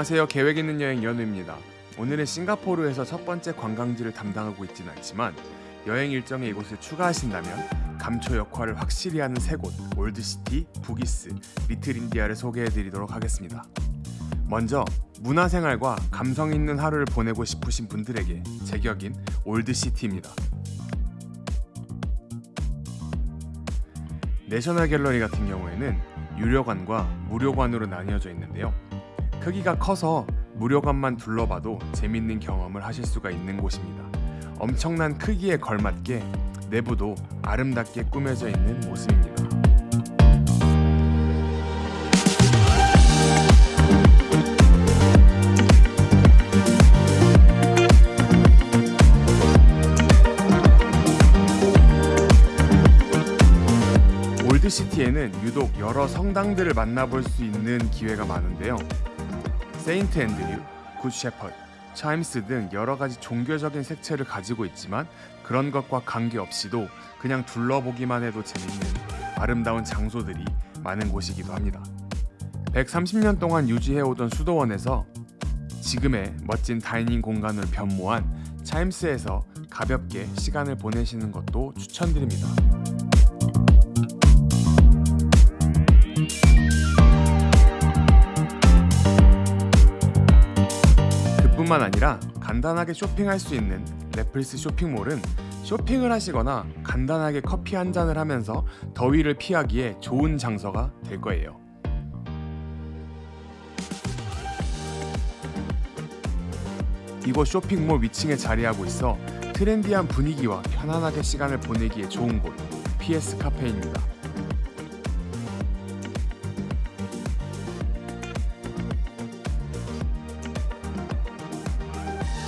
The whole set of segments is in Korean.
안녕하세요. 계획 있는 여행 연우입니다. 오늘은 싱가포르에서 첫 번째 관광지를 담당하고 있지는 않지만 여행 일정에 이곳을 추가하신다면 감초 역할을 확실히 하는 세 곳 올드시티, 부기스, 리틀 인디아를 소개해드리도록 하겠습니다. 먼저 문화생활과 감성 있는 하루를 보내고 싶으신 분들에게 제격인 올드시티입니다. 내셔널 갤러리 같은 경우에는 유료관과 무료관으로 나뉘어져 있는데요. 크기가 커서 무료관만 둘러봐도 재밌는 경험을 하실 수가 있는 곳입니다. 엄청난 크기에 걸맞게 내부도 아름답게 꾸며져 있는 모습입니다. 올드시티에는 유독 여러 성당들을 만나볼 수 있는 기회가 많은데요. 세인트 앤드류, 굿 셰퍼드, 차임스 등 여러 가지 종교적인 색채를 가지고 있지만 그런 것과 관계없이도 그냥 둘러보기만 해도 재밌는 아름다운 장소들이 많은 곳이기도 합니다. 130년 동안 유지해오던 수도원에서 지금의 멋진 dining 공간으로 변모한 차임스에서 가볍게 시간을 보내시는 것도 추천드립니다. 뿐만 아니라 간단하게 쇼핑할 수 있는 래플스 쇼핑몰은 쇼핑을 하시거나 간단하게 커피 한 잔을 하면서 더위를 피하기에 좋은 장소가 될 거예요. 이곳 쇼핑몰 위층에 자리하고 있어 트렌디한 분위기와 편안하게 시간을 보내기에 좋은 곳 PS 카페입니다.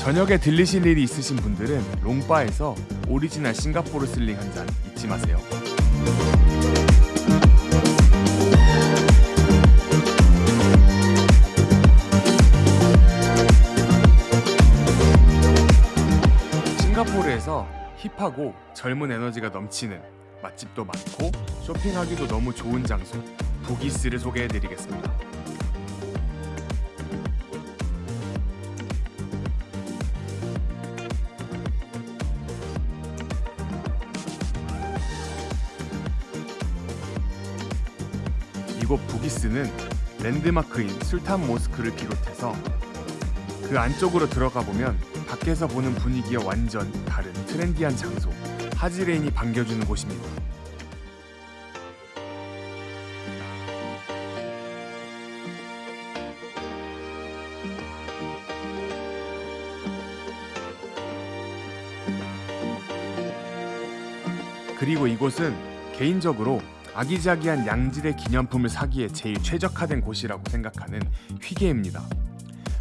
저녁에 들리실 일이 있으신 분들은 롱바에서 오리지널 싱가포르 슬링 한 잔 잊지 마세요. 싱가포르에서 힙하고 젊은 에너지가 넘치는 맛집도 많고 쇼핑하기도 너무 좋은 장소 부기스를 소개해드리겠습니다. 이곳 부기스는 랜드마크인 술탄 모스크를 비롯해서 그 안쪽으로 들어가 보면 밖에서 보는 분위기와 완전 다른 트렌디한 장소 하지레인이 반겨주는 곳입니다. 그리고 이곳은 개인적으로 아기자기한 양질의 기념품을 사기에 제일 최적화된 곳이라고 생각하는 휘게입니다.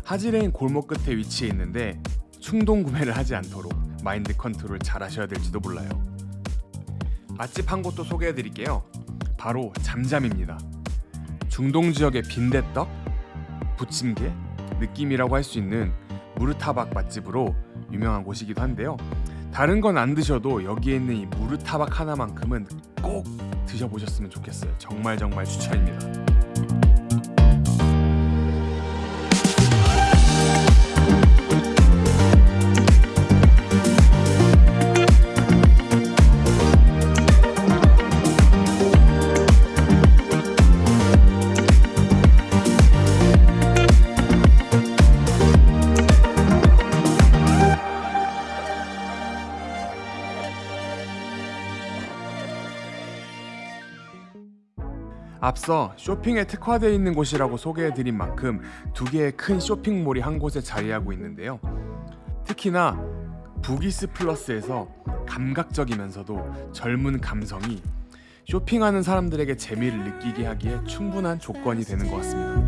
하지레인 골목 끝에 위치해 있는데 충동 구매를 하지 않도록 마인드 컨트롤 잘 하셔야 될지도 몰라요. 맛집 한 곳도 소개해 드릴게요. 바로 잠잠입니다. 중동 지역의 빈대떡, 부침개, 느낌이라고 할 수 있는 무르타박 맛집으로 유명한 곳이기도 한데요. 다른 건 안 드셔도 여기에 있는 이 무르타박 하나만큼은 꼭 드셔보셨으면 좋겠어요. 정말 정말 추천입니다. 앞서 쇼핑에 특화되어 있는 곳이라고 소개해드린 만큼 두 개의 큰 쇼핑몰이 한 곳에 자리하고 있는데요. 특히나 부기스 플러스에서 감각적이면서도 젊은 감성이 쇼핑하는 사람들에게 재미를 느끼게 하기에 충분한 조건이 되는 것 같습니다.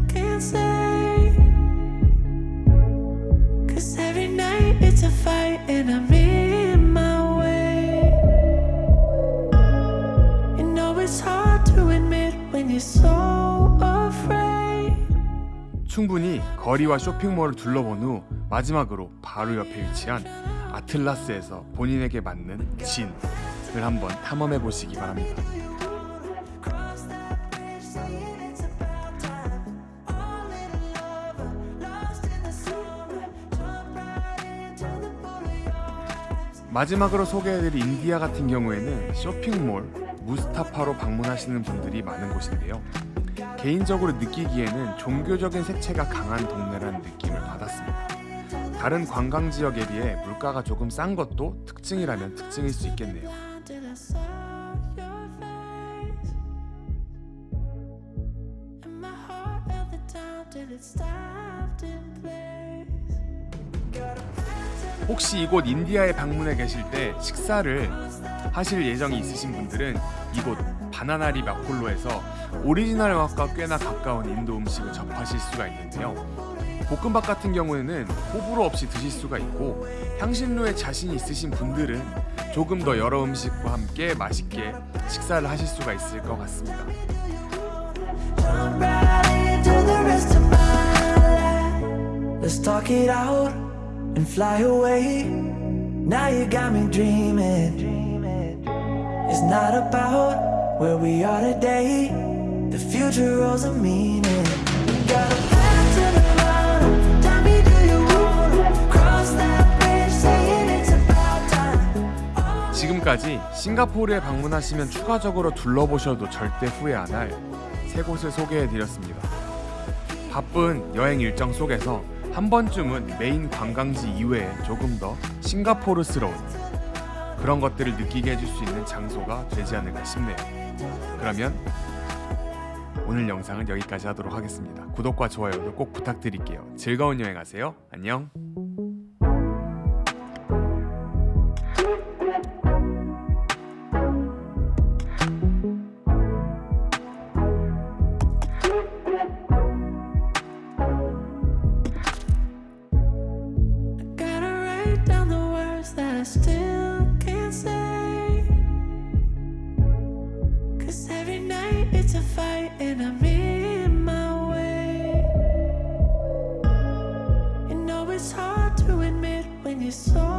충분히 거리와 쇼핑몰을 둘러본 후 마지막으로 바로 옆에 위치한 아틀라스에서 본인에게 맞는 진을 한번 탐험해 보시기 바랍니다. 마지막으로 소개해드릴 인디아 같은 경우에는 쇼핑몰, 무스타파로 방문하시는 분들이 많은 곳인데요. 개인적으로 느끼기에는 종교적인 색채가 강한 동네라는 느낌을 받았습니다. 다른 관광 지역에 비해 물가가 조금 싼 것도 특징이라면 특징일 수 있겠네요. 혹시 이곳 인디아에 방문해 계실 때 식사를 하실 예정이 있으신 분들은 이곳 바나나 리프 아폴로에서 오리지널 맛과 꽤나 가까운 인도 음식을 접하실 수가 있는데요. 볶음밥 같은 경우에는 호불호 없이 드실 수가 있고 향신료에 자신이 있으신 분들은 조금 더 여러 음식과 함께 맛있게 식사를 하실 수가 있을 것 같습니다. Where we are today. The future holds a meaning. We got a path to the bottom. Tell me, do you wanna cross that bridge? Saying it's about time. 지금까지 싱가포르에 방문하시면 추가적으로 둘러보셔도 절대 후회 안 할 세 곳을 소개해 드렸습니다. 바쁜 여행 일정 속에서 한 번쯤은 메인 관광지 이외에 조금 더 싱가포르스러운 그런 것들을 느끼게 해줄 수 있는 장소가 되지 않을까 싶네요. 그러면 오늘 영상은 여기까지 하도록 하겠습니다. 구독과 좋아요도 꼭 부탁드릴게요. 즐거운 여행하세요. 안녕. Cause every night it's a fight and I'm in my way. You know it's hard to admit when you're so